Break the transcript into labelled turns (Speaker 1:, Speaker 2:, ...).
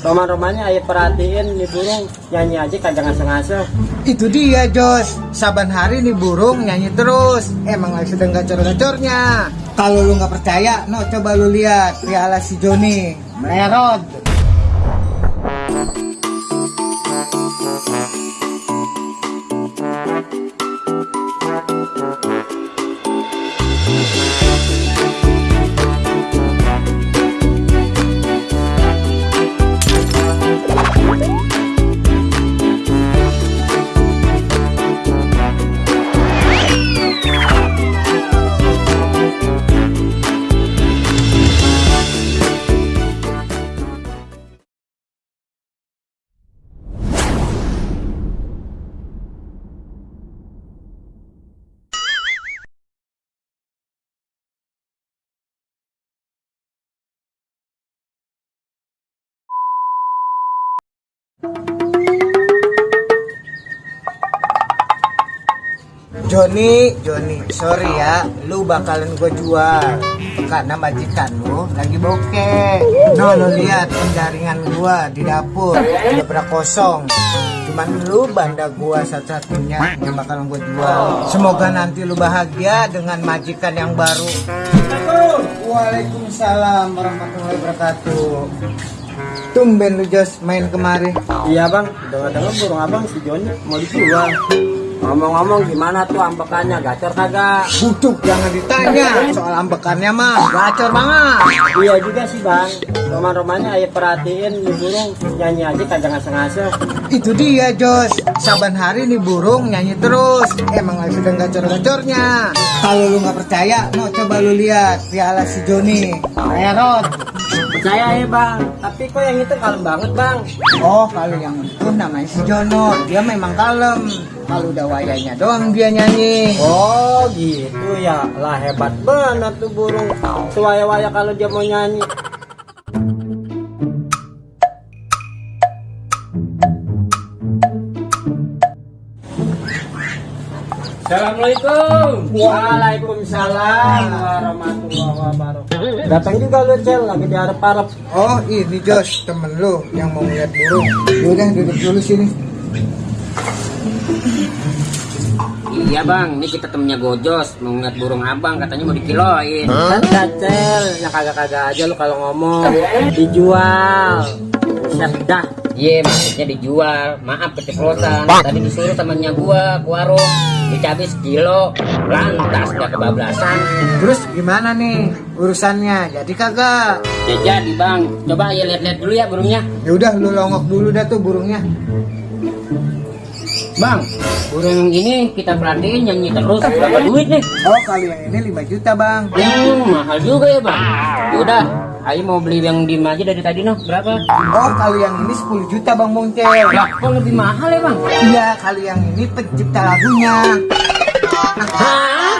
Speaker 1: Roman-romannya ayah perhatiin nih burung nyanyi aja kagak ngasih-ngasih.
Speaker 2: Itu dia Jos. Saban hari nih burung nyanyi terus. Emang lagi sedang gacor-gacornya. Kalau lu nggak percaya No coba lu lihat Piala si Joni. Merod Joni, Joni, sorry ya, lu bakalan gue jual karena majikan lu lagi bokeh. No, lu lihat penjaringan gua di dapur udah pada kosong. Cuman lu banda gua satu-satunya yang bakalan gue jual. Semoga nanti lu bahagia dengan majikan yang baru. Waalaikumsalam warahmatullahi wabarakatuh. Tumben lu Jos main kemari.
Speaker 1: Iya bang, dengar-dengar burung abang si Joni mau dijual. Ngomong-ngomong gimana tuh ambekannya gacor kagak?
Speaker 2: Buduk jangan ditanya soal ambekannya mah gacor banget.
Speaker 1: Iya juga sih bang. Roman-romannya ayah perhatiin nih burung nyanyi aja kagak ngasih-ngasih.
Speaker 2: Itu dia Jos Saban hari nih burung nyanyi terus Emang lagi sedang gacor-gacornya Kalau lu nggak percaya No coba lu lihat Piala si Joni Merod
Speaker 1: Percaya ya bang, tapi kok yang itu kalem banget bang.
Speaker 2: Oh kalau yang itu namanya si Jono Dia memang kalem Kalau udah wayanya doang dia nyanyi
Speaker 1: Oh gitu ya, lah hebat banget tuh burung. Sewaya-waya kalau dia mau nyanyi. Assalamualaikum. Waalaikumsalam warahmatullahi wabarakatuh. Datang juga lu cel lagi di harap-harap.
Speaker 2: Oh ini Jos temen lu yang mau lihat burung Udah duduk dulu sini
Speaker 3: Iya bang, ini kita temennya Gojos. Mau ngeliat burung abang, katanya mau dikiloin.
Speaker 1: Kan cel, yang kagak-kagak aja lu kalau ngomong. Dijual. Buset dah.
Speaker 3: Iya maksudnya dijual. Maaf keceplosan Tadi disuruh temennya gua ke warung. Dicabai sekilo Lantas udah kebablasan.
Speaker 2: Terus gimana nih urusannya? Jadi kagak?
Speaker 3: Ya jadi bang. Coba ya lihat-lihat dulu ya burungnya.
Speaker 2: Ya udah lu longok dulu dah tuh burungnya
Speaker 3: Bang, burung ini kita perhatiin nyanyi terus Berapa duit nih?
Speaker 2: Oh kali yang ini 5 juta bang
Speaker 3: Hmm, mahal juga ya bang Udah, Ayo mau beli yang diem aja dari tadi noh Berapa?
Speaker 2: Oh kali yang ini 10 juta bang Mongcel
Speaker 3: Lah, kok lebih mahal ya bang?
Speaker 2: Iya kali yang ini pencipta lagunya
Speaker 3: Hah?